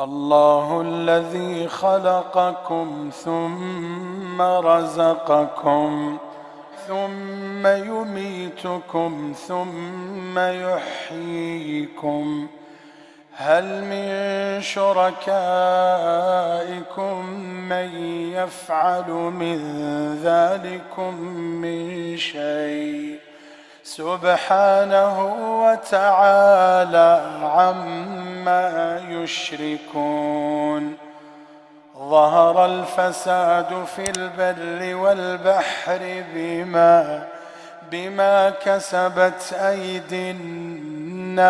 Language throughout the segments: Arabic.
الله الذي خلقكم ثم رزقكم ثم يميتكم ثم يحييكم. هل من شركائكم من يفعل من ذلكم من شيء؟ سبحانه وتعالى عما يشركون. ظهر الفساد في البر والبحر بما بما كسبت أيدي الناس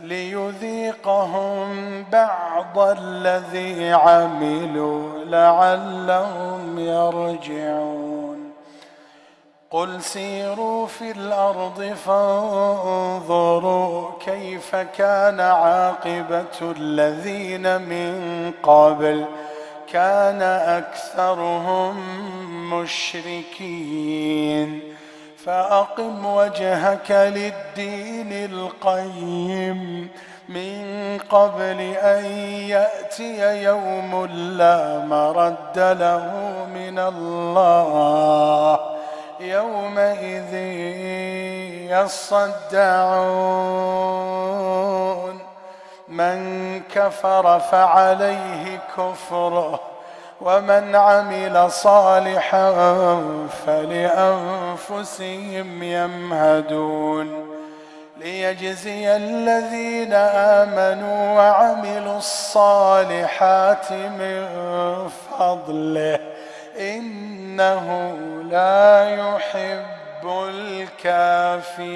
ليذيقهم بعض الذي عملوا لعلهم يرجعون. قل سيروا في الأرض فانظروا كيف كان عاقبة الذين من قبل. كان أكثرهم مشركين. فأقم وجهك للدين القيم. من قبل أن يأتي يوم لا مرد له من الله. يومئذ يصدعون. من كفر فعليه كفره ومن عمل صالحا فلأنفسهم يمهدون. ليجزي الذين آمنوا وعملوا الصالحات من فضله. إنه لا يحب الكافرين.